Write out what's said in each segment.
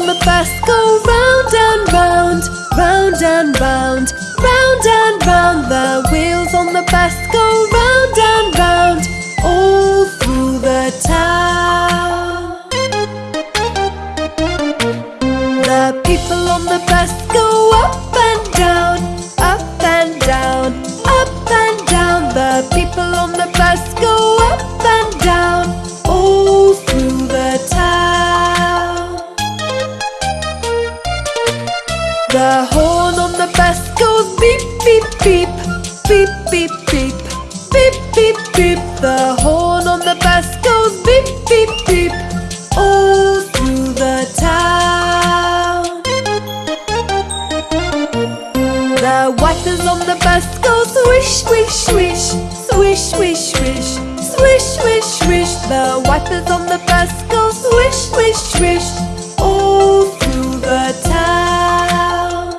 on the bus go round and round, round and round, round and round. The The wipers on the bus go swish, swish, swish Swish, swish, swish Swish, swish, swish. The wipers on the bus go swish, swish, swish All through the town.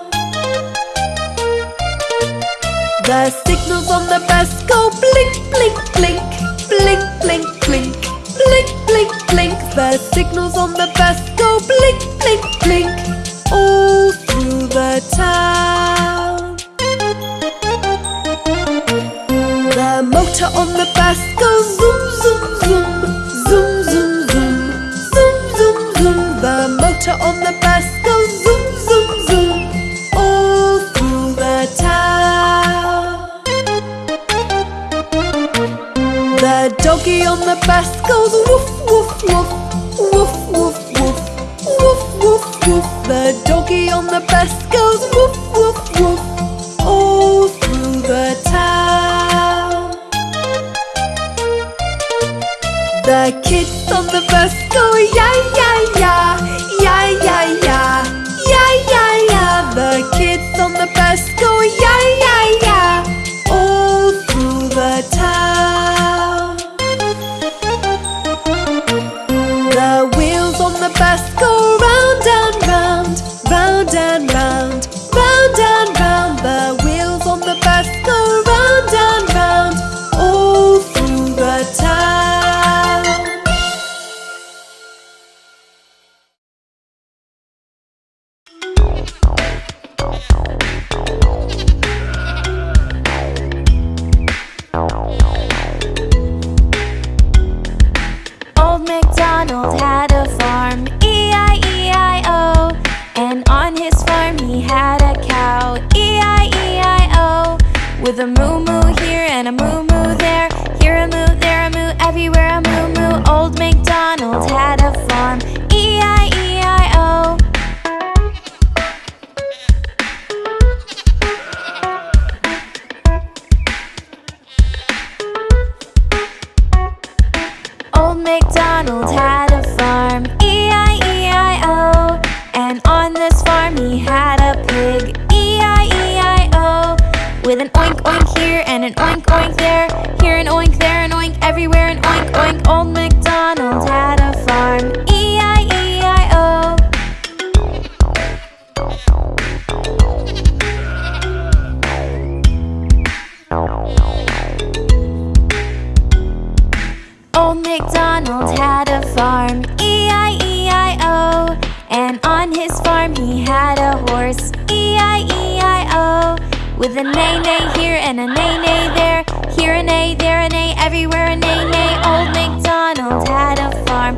The signals on the bus go blink, blink, blink Blink, blink, blink Blink, blink, blink. The signals on the bus go blink, blink, blink All through the town. Motor on the bus goes zoom, zoom, zoom, zoom, zoom, zoom, zoom, zoom, zoom. The motor on the bus goes zoom, zoom, zoom, all through the town. The doggy on the bus goes woof, woof, woof, woof, woof, woof, woof, woof, woof. The doggy on the bus goes With a moo-moo here and a moo-moo E-I-E-I-O With A-Nay here and A-Nay there. Here a A, there a A, everywhere a A-Nay Old MacDonald had a farm.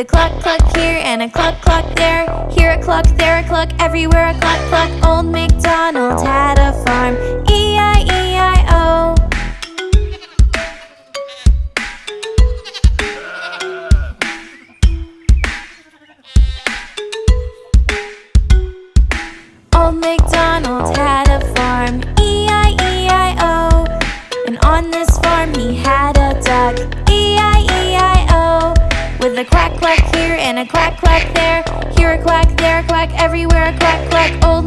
A cluck cluck here and a cluck cluck there. Here a cluck, there a cluck, everywhere a cluck cluck Old MacDonald had a farm, a quack quack here and a quack quack there. Here a quack, there a quack, everywhere a quack quack. Old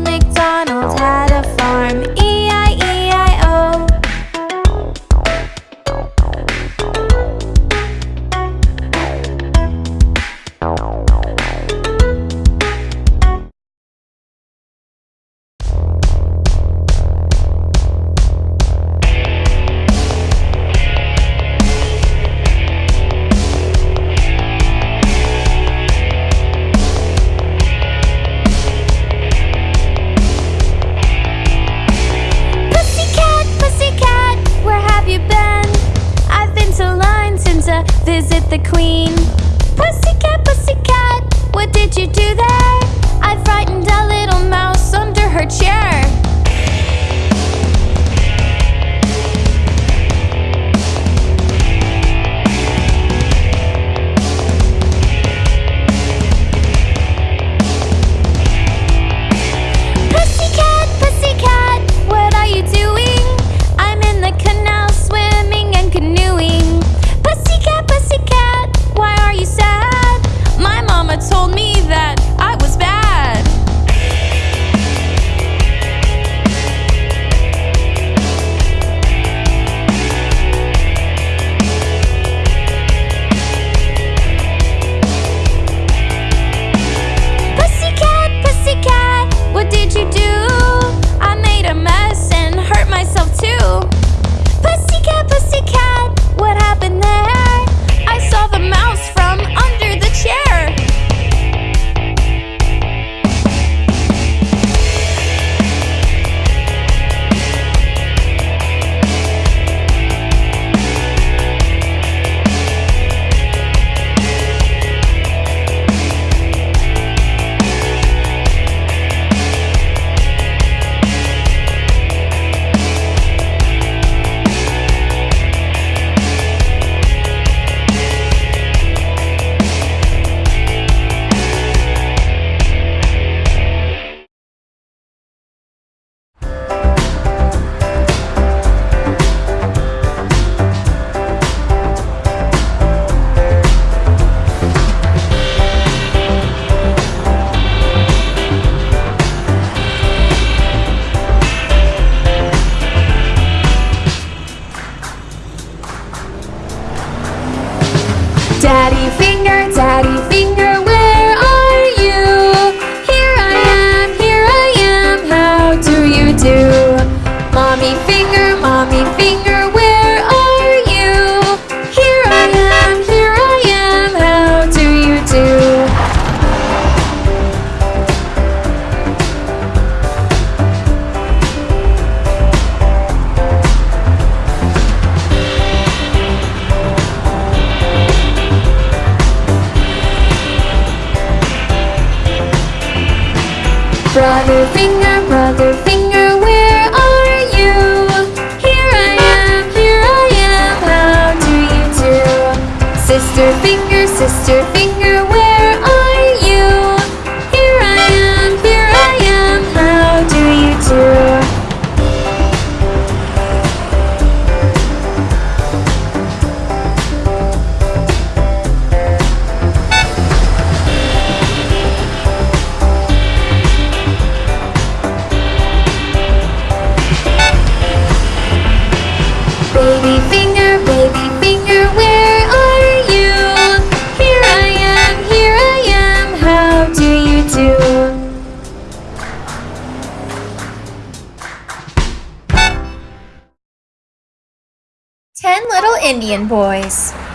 Indian Boys.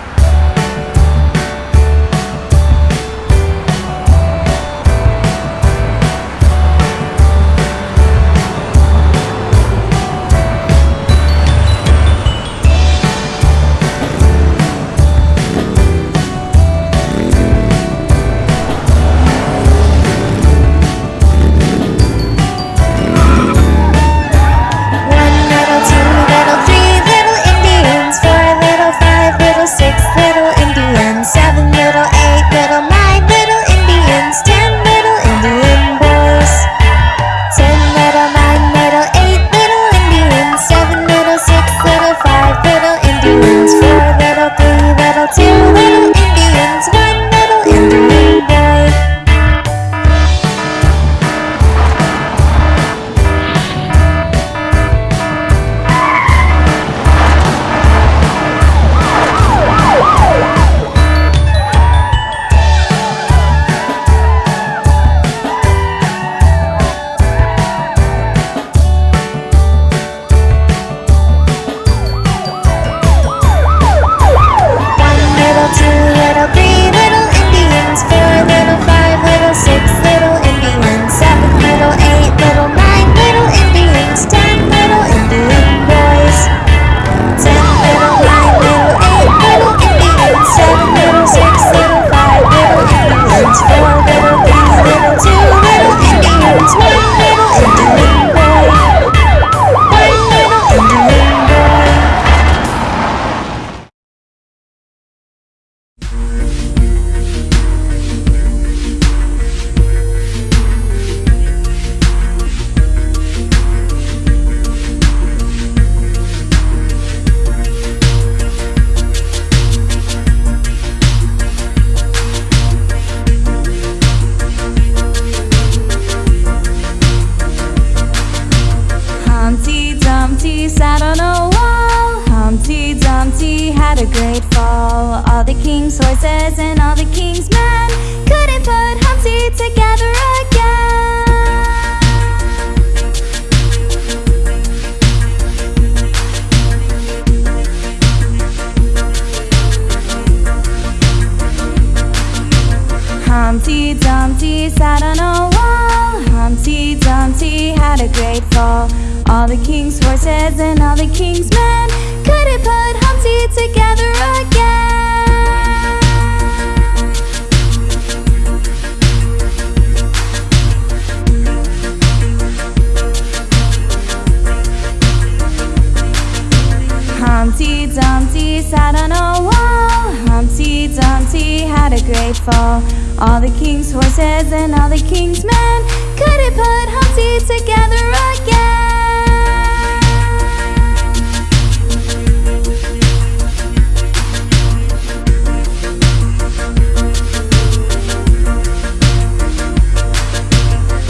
Humpty Dumpty sat on a wall. Humpty Dumpty had a great fall. All the king's horses and all the king's men couldn't put Humpty together again. Humpty Dumpty sat on a wall. Humpty Dumpty had a great fall. All the king's horses and all the king's men couldn't put Humpty together again.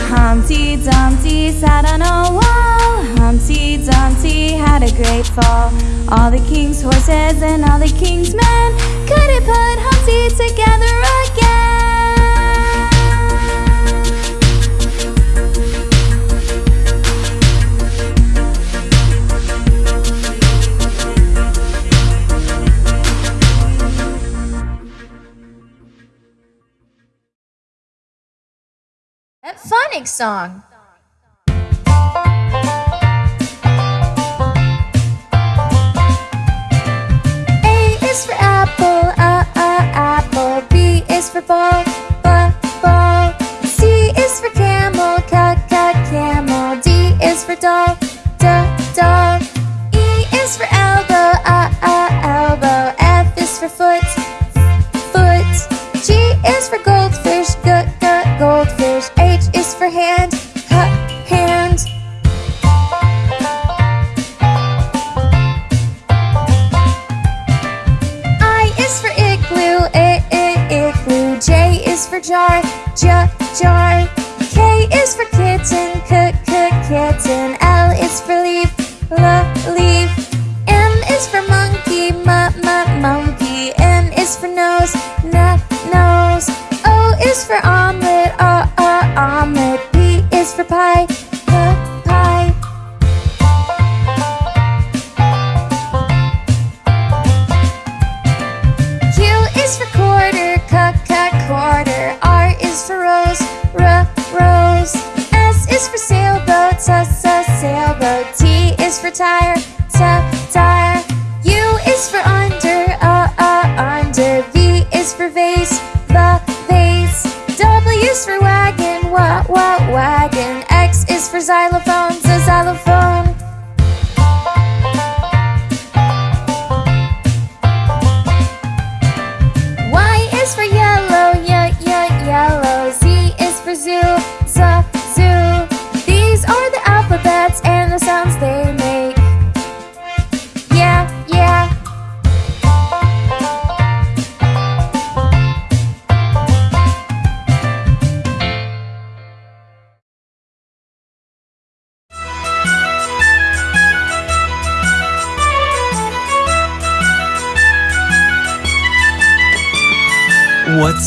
Humpty Dumpty sat on a wall. Humpty Dumpty had a great fall. All the king's horses and all the king's men couldn't put Humpty together Phonics song. A is for apple, uh, uh, apple. B is for ball, b, ball. C is for camel, c, c, camel. D is for doll, d, doll. E is for elbow, uh, uh, elbow. F is for foot. Jar, j, jar. For tire, t, tire. U is for under, uh, uh, under. V is for vase, the vase. W is for wagon, wa, wa, wagon. X is for xylophone.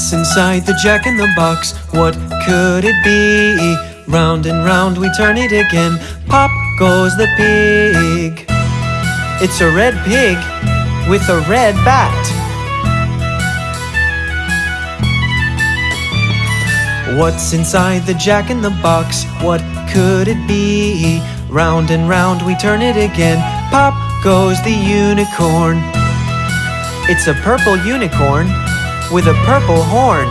What's inside the jack in the box? What could it be? Round and round we turn it again. Pop goes the pig. It's a red pig with a red bat. What's inside the jack in the box? What could it be? Round and round we turn it again. Pop goes the unicorn. It's a purple unicorn with a purple horn.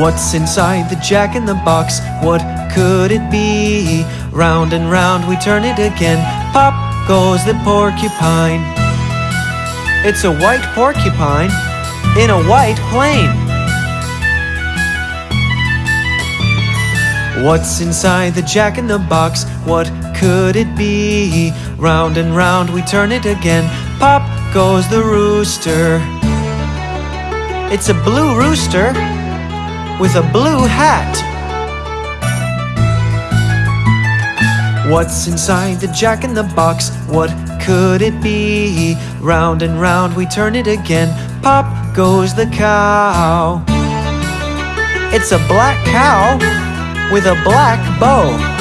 What's inside the jack in the box? What could it be? Round and round we turn it again. Pop goes the porcupine. It's a white porcupine in a white plane. What's inside the jack in the box? What could it be? Round and round we turn it again. Pop goes the rooster. It's a blue rooster with a blue hat. What's inside the jack in the box? What could it be? Round and round we turn it again. Pop goes the cow. It's a black cow with a black bow.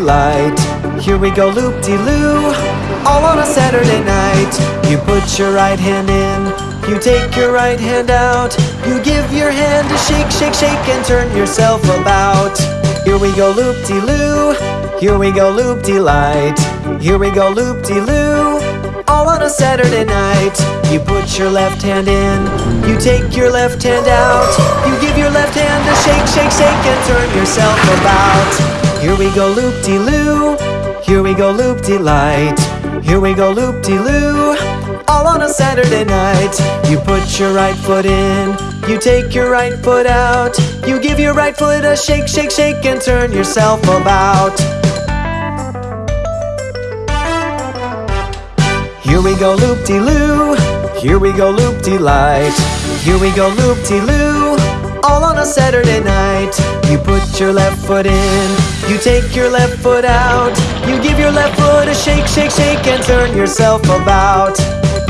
Light. Here we go loop de loo. All on a Saturday night. You put your right hand in. You take your right hand out. You give your hand a shake, shake, shake, and turn yourself about. Here we go loop de loo. Here we go loop de light. Here we go loop de loo. All on a Saturday night. You put your left hand in. You take your left hand out. You give your left hand a shake, shake, shake, and turn yourself about. Here we go loop de loo. Here we go loop de light. Here we go loop de loo. All on a Saturday night. You put your right foot in. You take your right foot out. You give your right foot a shake, shake, shake, and turn yourself about. Here we go loop de loo. Here we go loop de light. Here we go loop de loo. All on a Saturday night. You put your left foot in. You take your left foot out. You give your left foot a shake, shake, shake, and turn yourself about.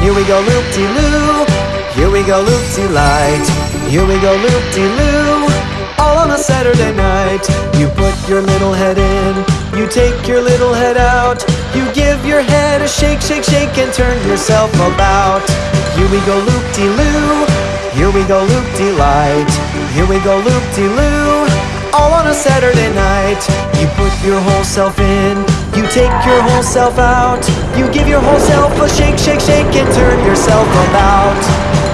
Here we go loop de loo. Here we go loop de light. Here we go loop de loo. All on a Saturday night. You put your little head in. You take your little head out. You give your head a shake, shake, shake, and turn yourself about. Here we go loop de loo. Here we go loop de light. Here we go loop de loo. All on a Saturday night. You put your whole self in. You take your whole self out. You give your whole self a shake, shake, shake, and turn yourself about.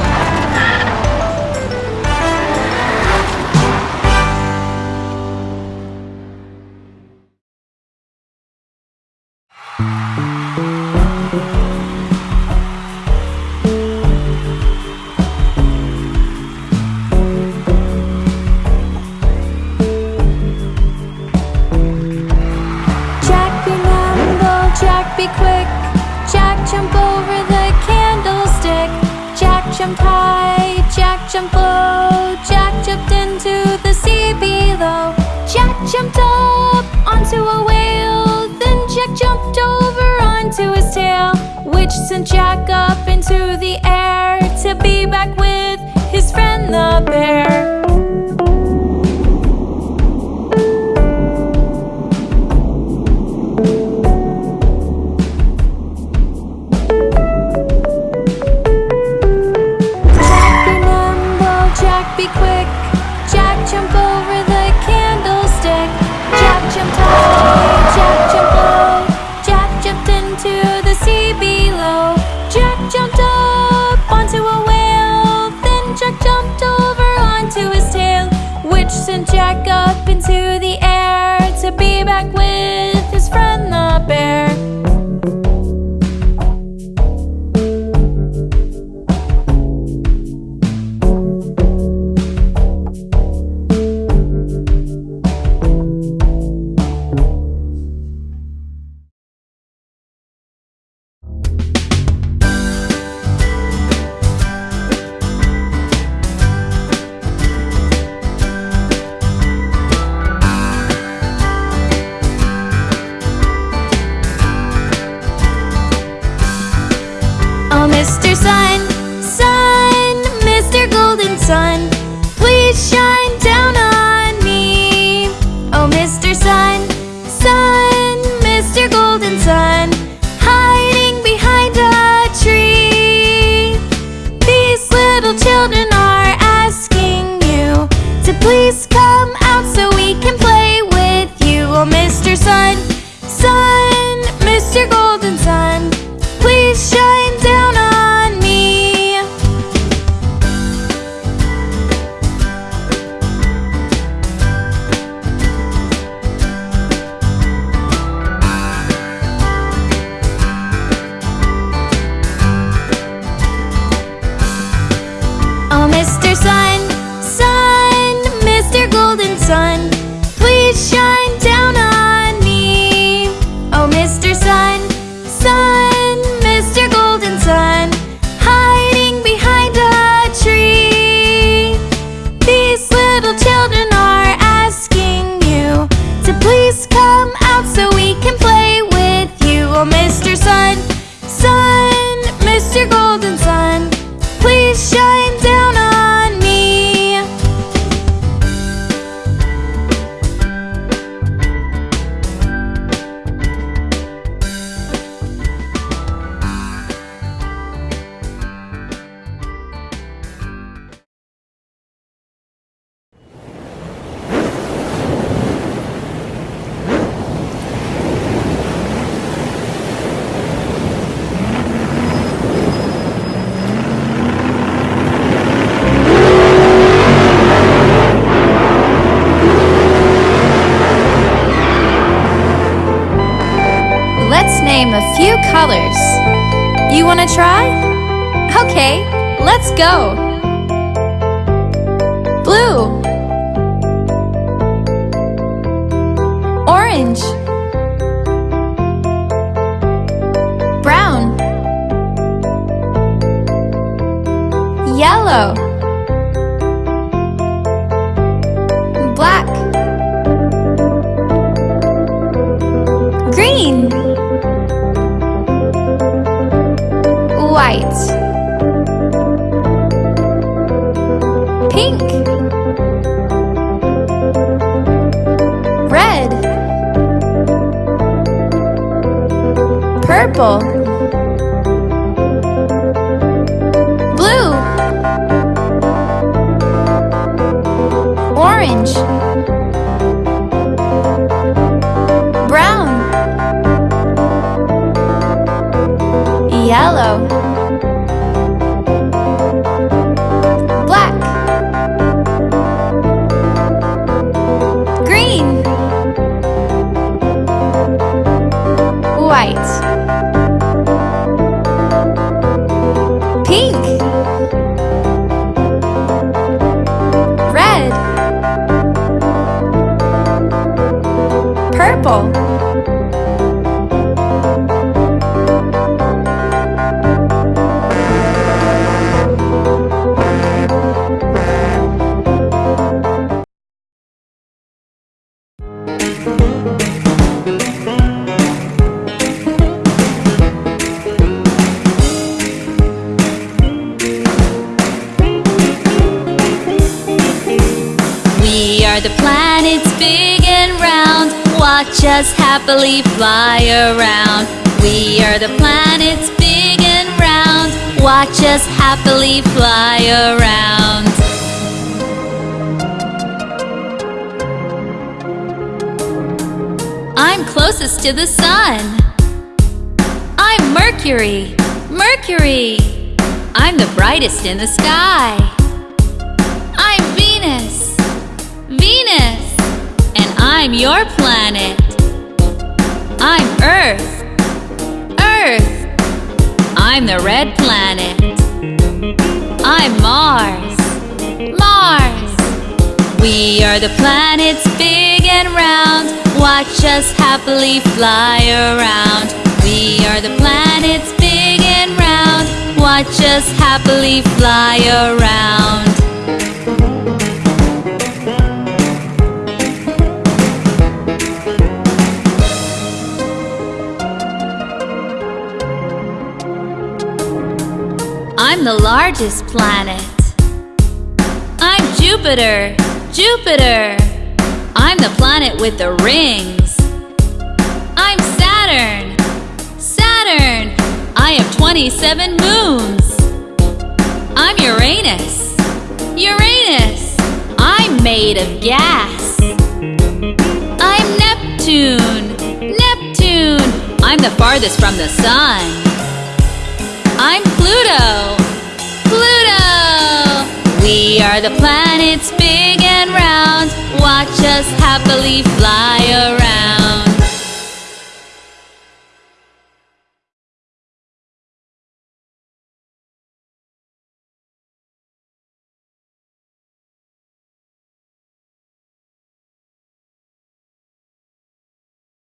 Okay, let's go. Blue. Orange. Brown. Yellow Yellow. Black. Green. White. Pink. Red. Purple planets big and round. Watch us happily fly around. I'm closest to the sun. I'm Mercury. Mercury. I'm the brightest in the sky. I'm Venus. Venus. And I'm your planet. I'm Earth. Earth. I'm the red planet. I'm Mars. Mars. We are the planets big and round. Watch us happily fly around. We are the planets big and round. Watch us happily fly around. I'm the largest planet. I'm Jupiter. Jupiter. I'm the planet with the rings. I'm Saturn. Saturn. I have 27 moons. I'm Uranus. Uranus. I'm made of gas. I'm Neptune. Neptune. I'm the farthest from the sun. I'm Pluto. Pluto. We are the planets big and round. Watch us happily fly around.